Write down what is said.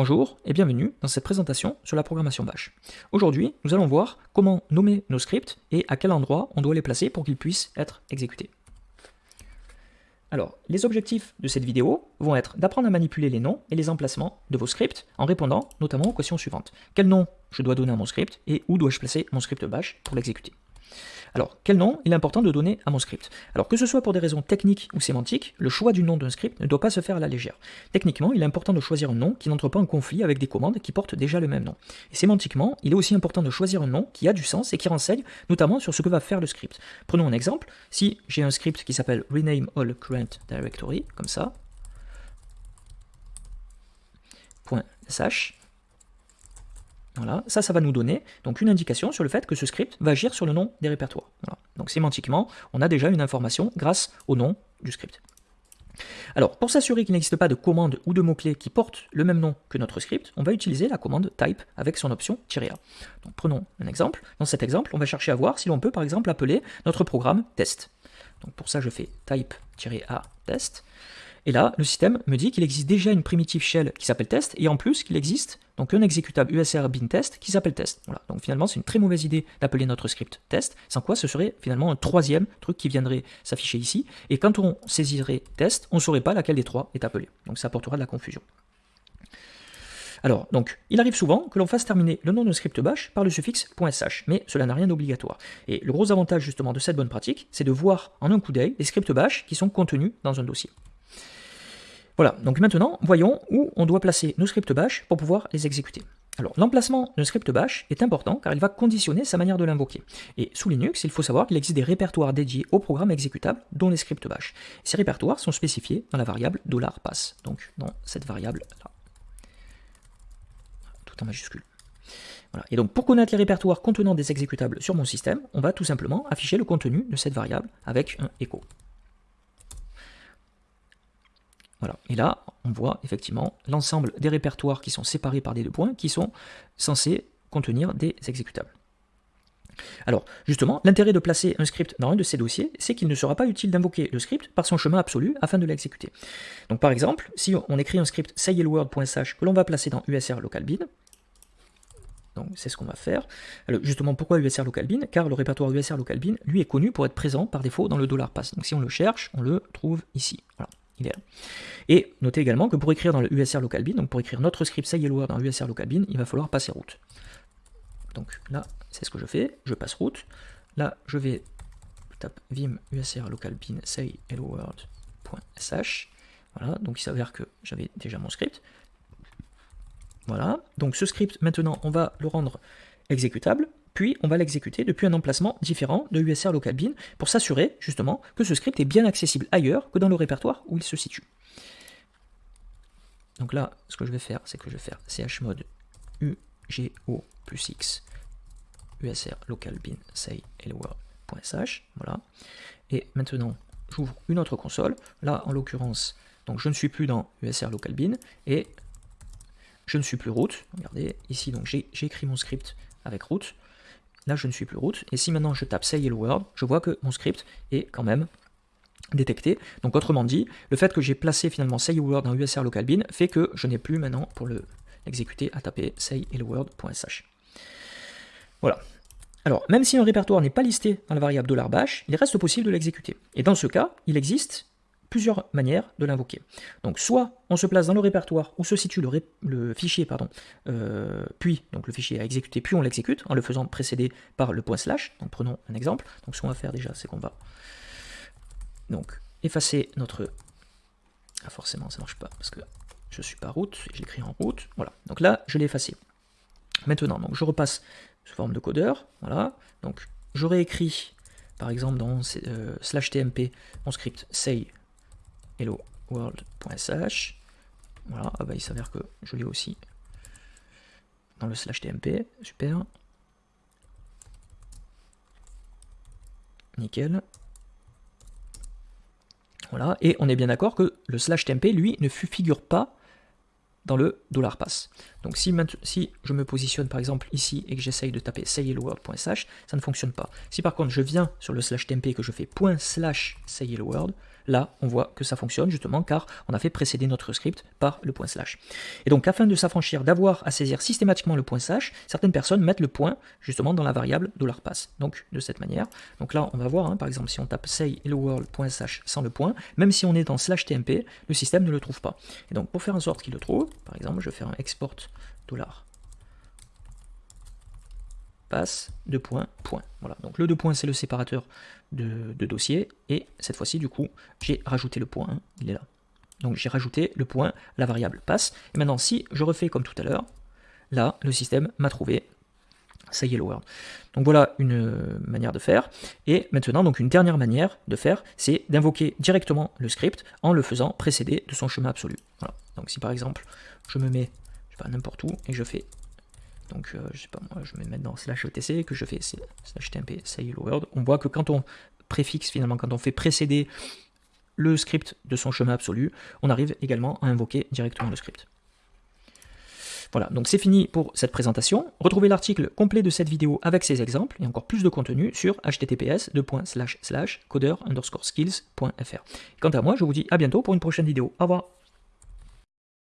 Bonjour et bienvenue dans cette présentation sur la programmation Bash. Aujourd'hui, nous allons voir comment nommer nos scripts et à quel endroit on doit les placer pour qu'ils puissent être exécutés. Alors, les objectifs de cette vidéo vont être d'apprendre à manipuler les noms et les emplacements de vos scripts en répondant notamment aux questions suivantes. Quel nom je dois donner à mon script et où dois-je placer mon script Bash pour l'exécuter? Alors, quel nom il est important de donner à mon script? Alors, que ce soit pour des raisons techniques ou sémantiques, le choix du nom d'un script ne doit pas se faire à la légère. Techniquement, il est important de choisir un nom qui n'entre pas en conflit avec des commandes qui portent déjà le même nom. Et sémantiquement, il est aussi important de choisir un nom qui a du sens et qui renseigne notamment sur ce que va faire le script. Prenons un exemple. Si j'ai un script qui s'appelle rename all current directory, comme ça, .sh, voilà, ça, ça va nous donner donc une indication sur le fait que ce script va agir sur le nom des répertoires. Donc sémantiquement, on a déjà une information grâce au nom du script. Alors, pour s'assurer qu'il n'existe pas de commande ou de mot-clé qui portent le même nom que notre script, on va utiliser la commande type avec son option "-a". Prenons un exemple. Dans cet exemple, on va chercher à voir si l'on peut par exemple appeler notre programme test. Donc pour ça, je fais type-a test. Et là, le système me dit qu'il existe déjà une primitive shell qui s'appelle test, et en plus qu'il existe donc un exécutable usr bin test qui s'appelle test. Voilà. Donc finalement, c'est une très mauvaise idée d'appeler notre script test, sans quoi ce serait finalement un troisième truc qui viendrait s'afficher ici, et quand on saisirait test, on ne saurait pas laquelle des trois est appelée. Donc ça apportera de la confusion. Alors, donc, il arrive souvent que l'on fasse terminer le nom de script bash par le suffixe .sh, mais cela n'a rien d'obligatoire. Et le gros avantage justement de cette bonne pratique, c'est de voir en un coup d'œil les scripts bash qui sont contenus dans un dossier. Voilà, donc maintenant, voyons où on doit placer nos scripts bash pour pouvoir les exécuter. Alors, l'emplacement d'un script bash est important car il va conditionner sa manière de l'invoquer. Et sous Linux, il faut savoir qu'il existe des répertoires dédiés au programme exécutable, dont les scripts bash. Ces répertoires sont spécifiés dans la variable $pass, donc dans cette variable-là. Tout en majuscule. Voilà. Et donc, pour connaître les répertoires contenant des exécutables sur mon système, on va tout simplement afficher le contenu de cette variable avec un echo. Voilà. Et là, on voit effectivement l'ensemble des répertoires qui sont séparés par des deux points, qui sont censés contenir des exécutables. Alors, justement, l'intérêt de placer un script dans un de ces dossiers, c'est qu'il ne sera pas utile d'invoquer le script par son chemin absolu afin de l'exécuter. Donc par exemple, si on écrit un script sayhelword.sh que l'on va placer dans usr local bin, donc c'est ce qu'on va faire. Alors, justement, pourquoi usr local bin? Car le répertoire usr local bin, lui, est connu pour être présent par défaut dans le $pass. Donc si on le cherche, on le trouve ici. Voilà. Et notez également que pour écrire dans le USR local bin, donc pour écrire notre script sayhelword dans USR local bin, il va falloir passer route. Donc là, c'est ce que je fais, je passe route. Là, je vais tape vim usr local bin say Voilà, donc il s'avère que j'avais déjà mon script. Voilà, donc ce script, maintenant, on va le rendre exécutable on va l'exécuter depuis un emplacement différent de USR local bin pour s'assurer justement que ce script est bien accessible ailleurs que dans le répertoire où il se situe. Donc là, ce que je vais faire, c'est que je vais faire chmod ugo plus x usr local bin say hello.sh, voilà. Et maintenant, j'ouvre une autre console. Là, en l'occurrence, donc je ne suis plus dans usr local bin et je ne suis plus root. Regardez, ici, donc j'ai écrit mon script avec root. Là, je ne suis plus root. Et si maintenant je tape say hello world, je vois que mon script est quand même détecté. Donc autrement dit, le fait que j'ai placé finalement say hello world dans usr local bin fait que je n'ai plus maintenant pour l'exécuter à taper say hello world.sh. Voilà. Alors, même si un répertoire n'est pas listé dans la variable $bash, il reste possible de l'exécuter. Et dans ce cas, il existe plusieurs manières de l'invoquer. Donc soit on se place dans le répertoire où se situe le, fichier, pardon, euh, puis donc le fichier à exécuter, puis on l'exécute en le faisant précéder par le point slash. Donc prenons un exemple. Donc ce qu'on va faire déjà, c'est qu'on va donc effacer notre... Ah forcément ça marche pas parce que je suis pas route, je l'écris en route. Voilà, donc là je l'ai effacé. Maintenant, donc je repasse sous forme de codeur. Voilà, donc j'aurais écrit par exemple dans euh, slash tmp mon script say hello world.sh. Voilà, ah bah, il s'avère que je l'ai aussi dans le slash tmp, super. Nickel. Voilà, et on est bien d'accord que le slash tmp, lui, ne figure pas dans le $pass. Donc si, si, je me positionne par exemple ici et que j'essaye de taper sayhelloworld.sh, ça ne fonctionne pas. Si par contre je viens sur le slash tmp et que je fais point slash sayhelloworld, là, on voit que ça fonctionne justement car on a fait précéder notre script par le point slash. Et donc, afin de s'affranchir d'avoir à saisir systématiquement le point slash, certaines personnes mettent le point justement dans la variable $pass. Donc, de cette manière. Donc là, on va voir, hein, par exemple, si on tape say hello world.slash sans le point, même si on est dans slash tmp, le système ne le trouve pas. Et donc, pour faire en sorte qu'il le trouve, par exemple, je vais faire un export dollar passe de point, point. Voilà, donc le deux points, c'est le séparateur de, dossier, et cette fois-ci, du coup, j'ai rajouté le point, il est là. Donc j'ai rajouté le point, la variable passe, et maintenant si je refais comme tout à l'heure, là, le système m'a trouvé ça y est, word. Donc voilà une euh, manière de faire. Et maintenant, donc une dernière manière de faire, c'est d'invoquer directement le script en le faisant précéder de son chemin absolu. Voilà. Donc si par exemple, je me mets, je sais pas, n'importe où, et je fais donc, euh, je sais pas moi, je vais mettre dans slash etc, que je fais slash tmp say hello world. On voit que quand on préfixe finalement, quand on fait précéder le script de son chemin absolu, on arrive également à invoquer directement le script. Voilà, donc c'est fini pour cette présentation. Retrouvez l'article complet de cette vidéo avec ces exemples et encore plus de contenu sur https coder skills.fr. Quant à moi, je vous dis à bientôt pour une prochaine vidéo. Au revoir